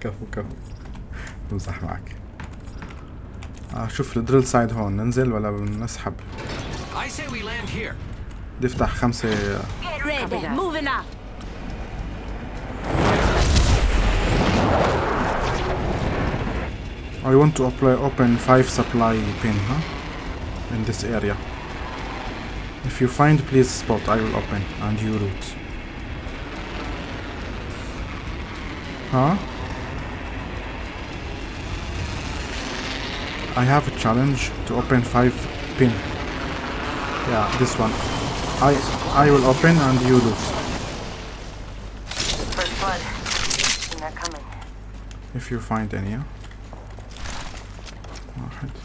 كفو كفو بمزح معك آه شوف الدريل سايد هون ننزل ولا نسحب I say we land here. بدي افتح خمسة. I want to apply, open 5 supply pin huh? in this area if you find please spot I will open and you root Huh? I have a challenge to open 5 bin. Yeah, this one. I I will open and you loot. First blood. And they're coming. If you find any. Alright.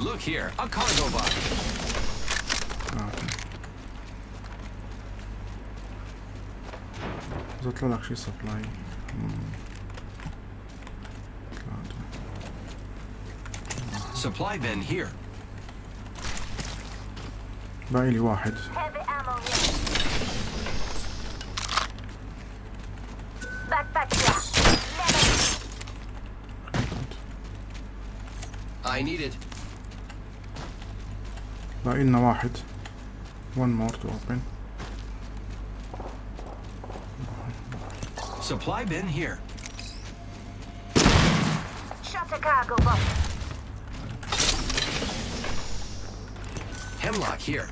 Look here, a cargo box. إذا طلع لك شي سبلاي Supply bin here. باقي لي واحد Heavy ammo here. Backpack here. Level. I need it. لنا واحد. One more to open. Supply bin here. Shut the cargo box Hemlok here.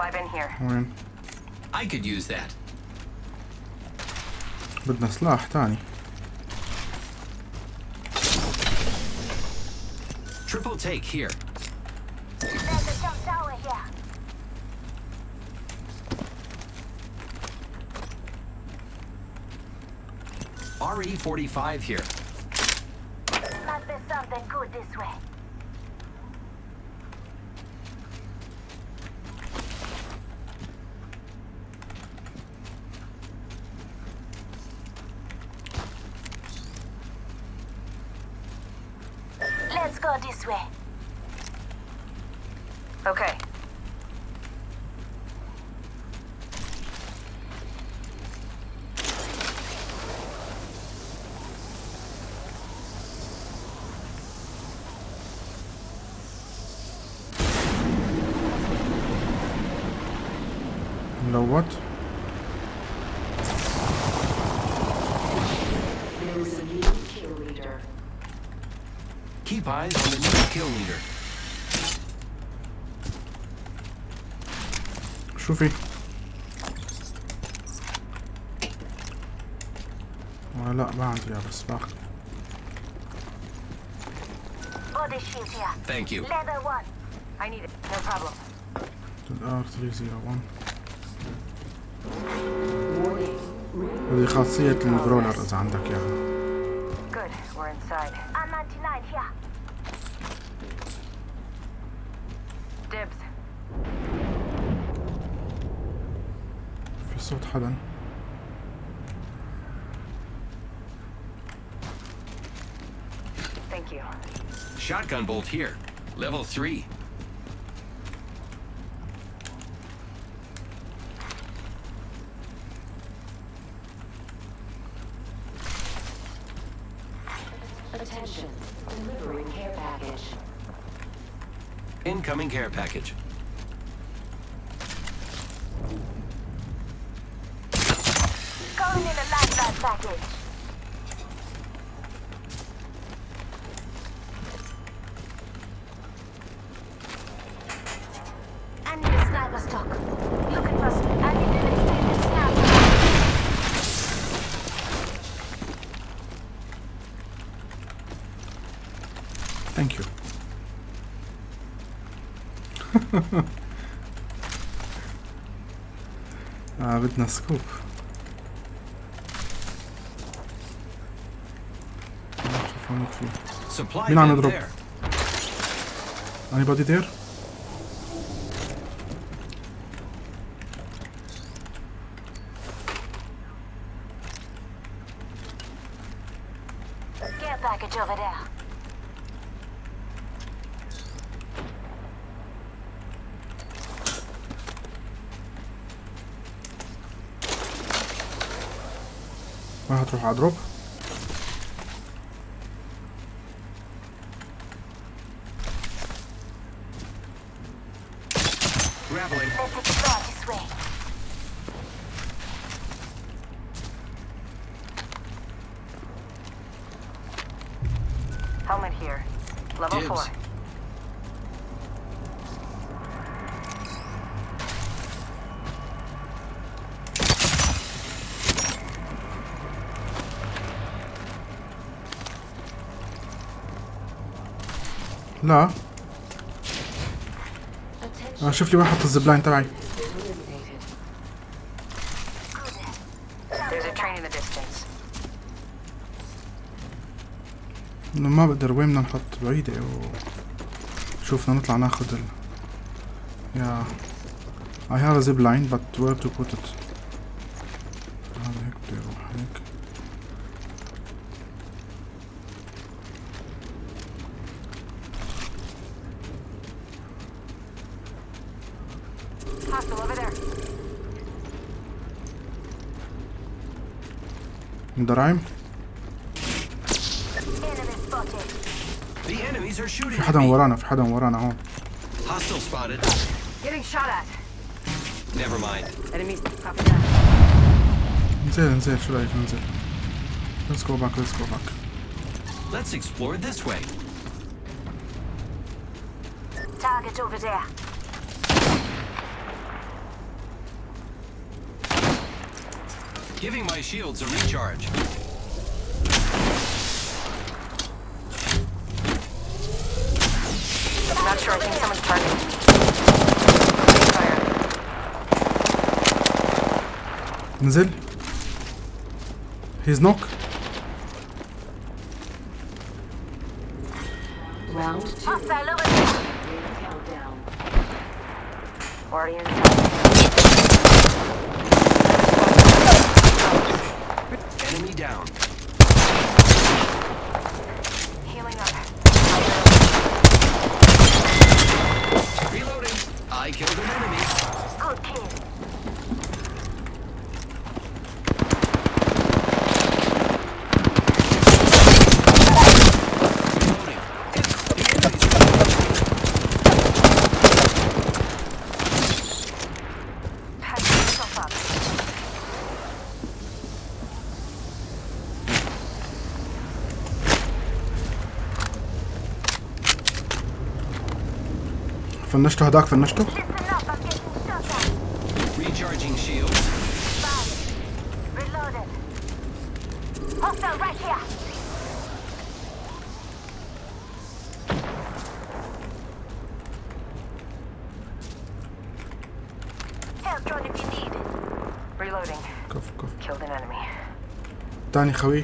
Supply bin here. وين I could use that. بدنا سلاح تاني Triple take here. There's a jump tower here. RE45 here. Let's go this way. Okay. شوفي. آه، لا ما عندي بس باخذ هذه خاصية البرولر إذا عندك ياها يعني. Thank you. Shotgun bolt here. Level 3. Attention. Delivering care package. Incoming care package. Calling in a lifeguard package. آه بدنا سكوب شوف هونيك في مين عم يضرب؟ anybody there? راح تروح على دروب. لا. أنا شوف لي واحد حط الزبلاين تبعي. ما بقدر وين بدنا نحط بعيدة. و شوفنا نطلع ناخذ ال يا. I have a zip line but where to put it? shooting في at حدا me. ورانا في حدا ورانا هون Hostile spotted. Getting shot at. Never mind. Enemies. Copy that. انزل انزل شو رايك ننزل Let's go back let's go back Let's explore this way. Target over there. Giving my shields a recharge. Not sure. I think someone's targeting me. Fire. نزل He's knock Round two. Hostile over there. Ring فنشته هداك فنشته كفو كفو تاني خوي.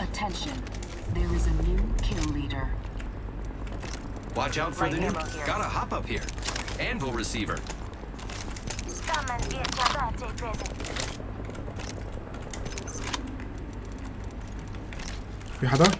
Attention. There is a new kill leader. Watch out for the Light new. ammo here. Gotta hop up here. Anvil receiver. Come and get your birthday present. في حدا؟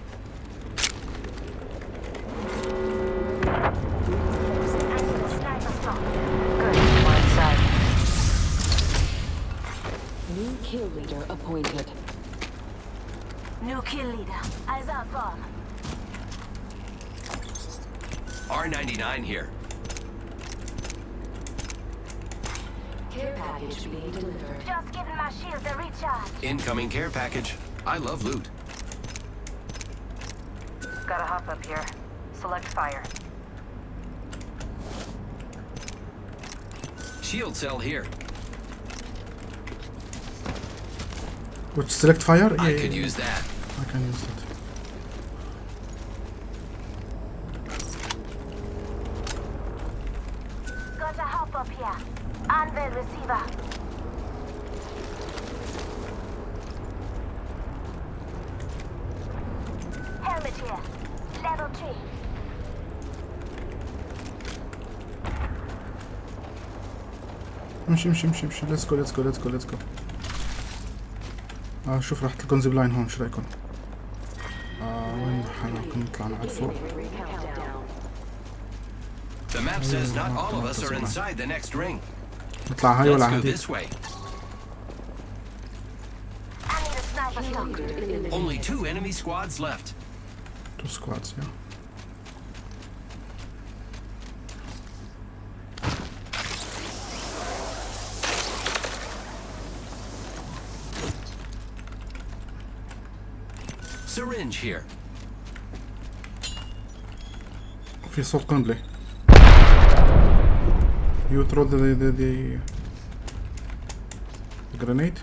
R99 here. Care package being delivered. Just giving my shields a recharge. Incoming care package. I love loot. Gotta hop up here. Select fire. Shield cell here. Which select fire? I Yeah, could yeah, use that. I can use it. Got a hop up here. Anvil receiver. Helmet here. Level 3. امشي امشي امشي امشي ليتس جو ليتس جو ليتس جو ليتس جو اه شوف راحت لكم زيب لاين هون شو رايكم؟ آه وين حنا كنا طلعنا على فوق Countdown. The map says not all of us are inside the next ring. نطلع هاي ولا Let's go عادي؟ this way. I need a sniper Kill spot. leader eliminated. Only two enemy squads left. تو سكوادز يا Syringe here. في صوت قنبلة You throw the the the, the grenade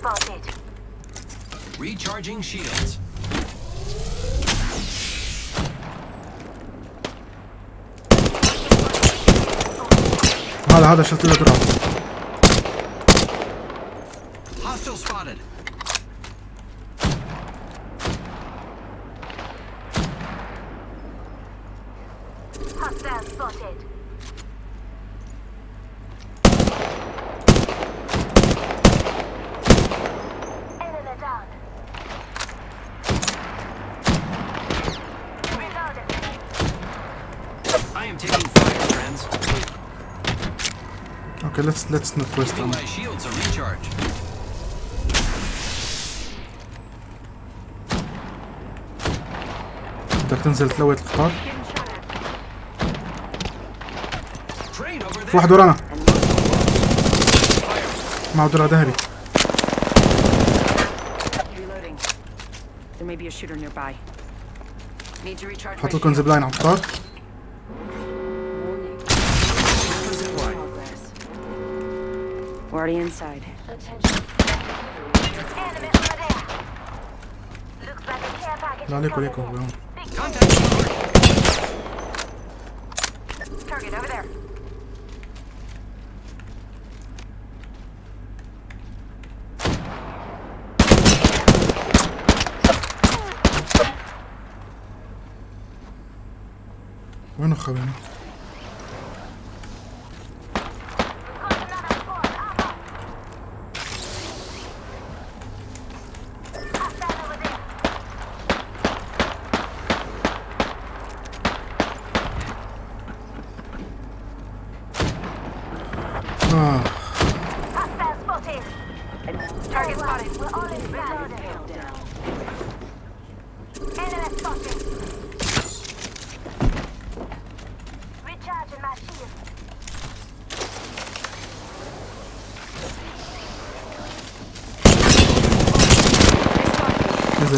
spotted. Recharging shields. هذا هذا شلت له Okay, let's let's not waste time. تقدر تنزل تلوي القطار. في واحد ورانا. مع درع ذهبي حط لكم زبلاين على القطار. We're already inside. No, neko, neko, veon. Target over there. Bueno, Javier.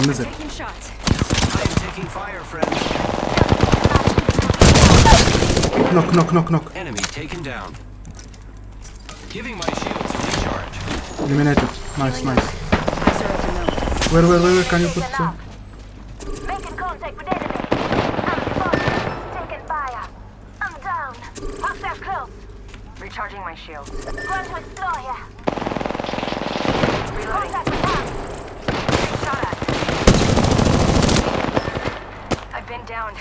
them, is it? Fire, knock, knock, knock, knock. Enemy taken down. Giving my shields a recharge. Eliminated. Nice, nice. Where, where, where, where can you put? Uh... Making contact with enemy. I'm Taking fire. I'm down. Hostiles close. Recharging my shields. Run to explore here. Reloading. Contact with them. Shot at. I've been down.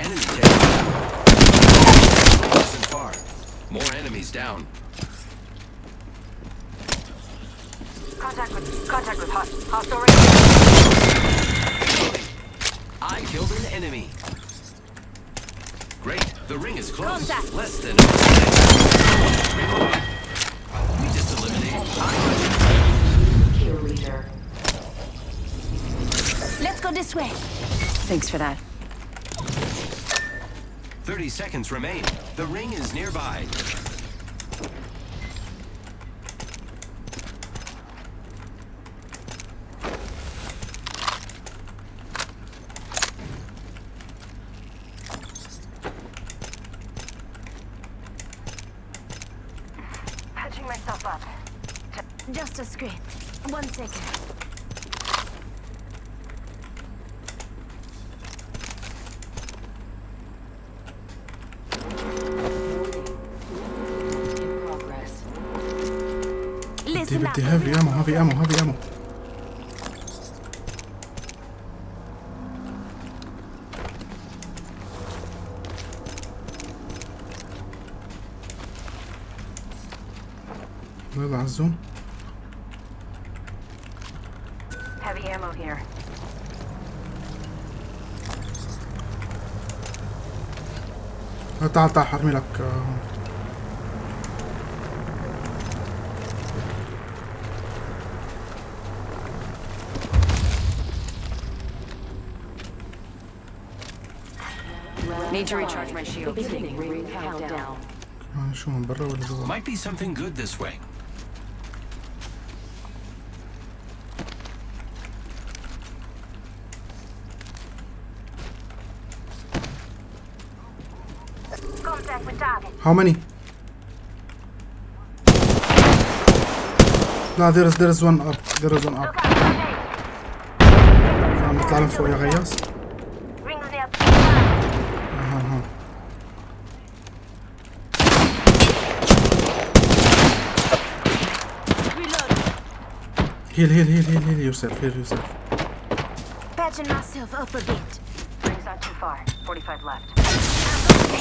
Enemy down. Far. More enemies down. Contact with contact with host hostile radio. I killed an enemy. Great. The ring is close. Contact. Less than. Reload. We just eliminated five. Kill leader. Let's go this way. Thanks for that. 30 seconds remain. The ring is nearby. Patching myself up. Just a screen. One second. بدي بدي هافي امو هافي امو هافي امو نطلع على ammo here. آه، تعال تعال حرمي لك آه، Need to recharge my shields. Beginning ring countdown. آه، شو من برا ولا جوا Might be something good this way. How many? لا there is there is one up there is one up Look out, grenade. عم نطلع من فوق يا غياس Rings near. اها اها Reload. heal heal heal heal heal yourself heal yourself Patching myself up a bit. Ring's not too far. 45 left.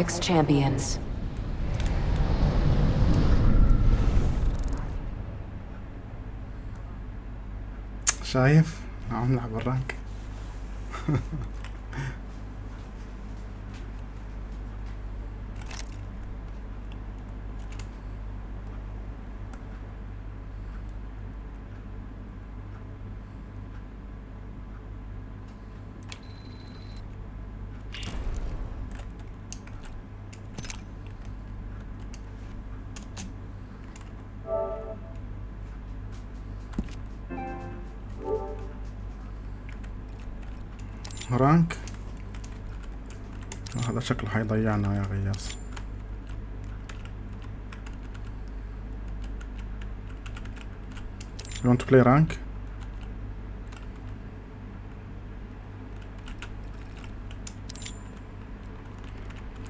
Apex champions. شايف عم نلعب الرانك رانك. هذا شكله حيضيعنا يا غياس You want to play rank?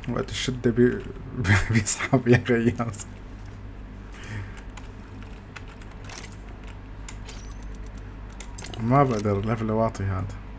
وقت الشدة بي... بيسحب يا غياس ما بقدر ليفل واطي هذا.